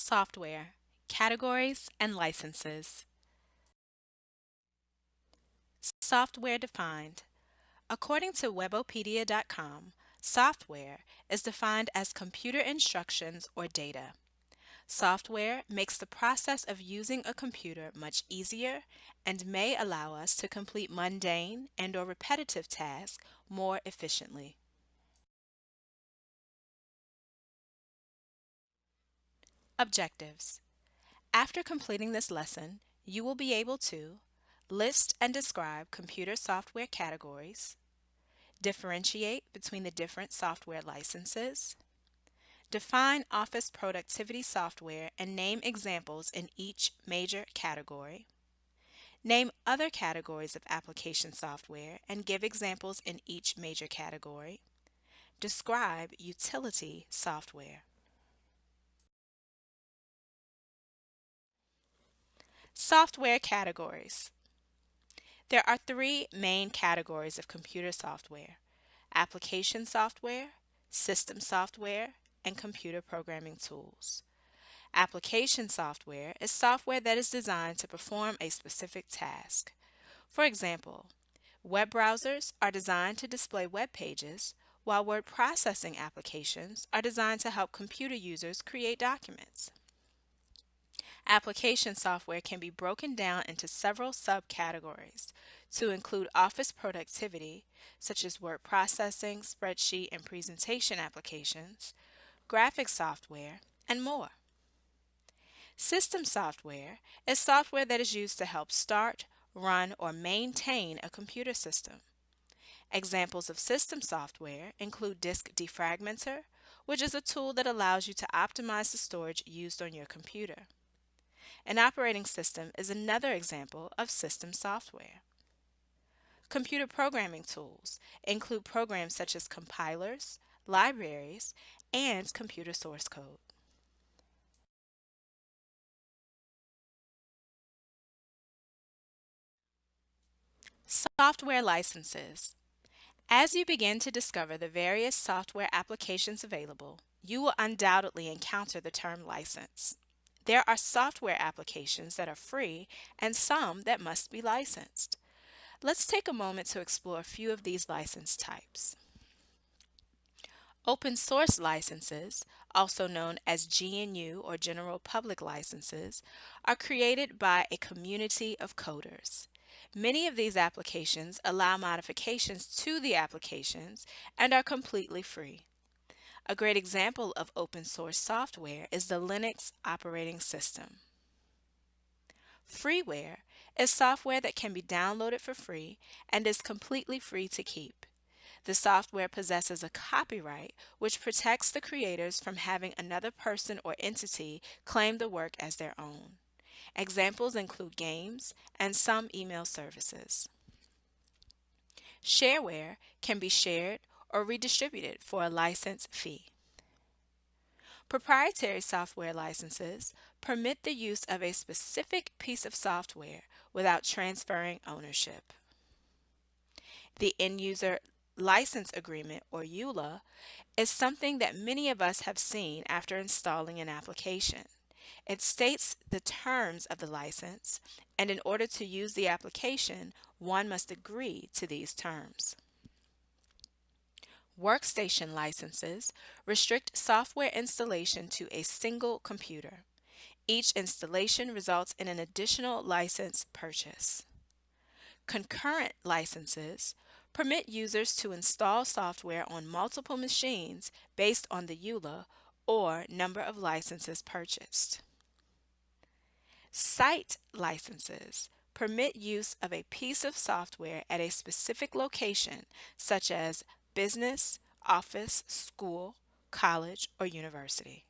Software, Categories and Licenses. Software defined. According to Webopedia.com, software is defined as computer instructions or data. Software makes the process of using a computer much easier and may allow us to complete mundane and or repetitive tasks more efficiently. Objectives. After completing this lesson, you will be able to list and describe computer software categories, differentiate between the different software licenses, define Office productivity software and name examples in each major category, name other categories of application software and give examples in each major category, describe utility software. Software categories. There are three main categories of computer software, application software, system software, and computer programming tools. Application software is software that is designed to perform a specific task. For example, web browsers are designed to display web pages, while word processing applications are designed to help computer users create documents. Application software can be broken down into several subcategories to include office productivity, such as word processing, spreadsheet, and presentation applications, graphic software, and more. System software is software that is used to help start, run, or maintain a computer system. Examples of system software include Disk Defragmenter, which is a tool that allows you to optimize the storage used on your computer. An operating system is another example of system software. Computer programming tools include programs such as compilers, libraries, and computer source code. Software licenses. As you begin to discover the various software applications available, you will undoubtedly encounter the term license. There are software applications that are free and some that must be licensed. Let's take a moment to explore a few of these license types. Open source licenses, also known as GNU or General Public Licenses, are created by a community of coders. Many of these applications allow modifications to the applications and are completely free. A great example of open source software is the Linux operating system. Freeware is software that can be downloaded for free and is completely free to keep. The software possesses a copyright which protects the creators from having another person or entity claim the work as their own. Examples include games and some email services. Shareware can be shared or redistributed for a license fee. Proprietary software licenses permit the use of a specific piece of software without transferring ownership. The End User License Agreement, or EULA, is something that many of us have seen after installing an application. It states the terms of the license, and in order to use the application, one must agree to these terms. Workstation licenses restrict software installation to a single computer. Each installation results in an additional license purchase. Concurrent licenses permit users to install software on multiple machines based on the EULA or number of licenses purchased. Site licenses permit use of a piece of software at a specific location, such as business, office, school, college, or university.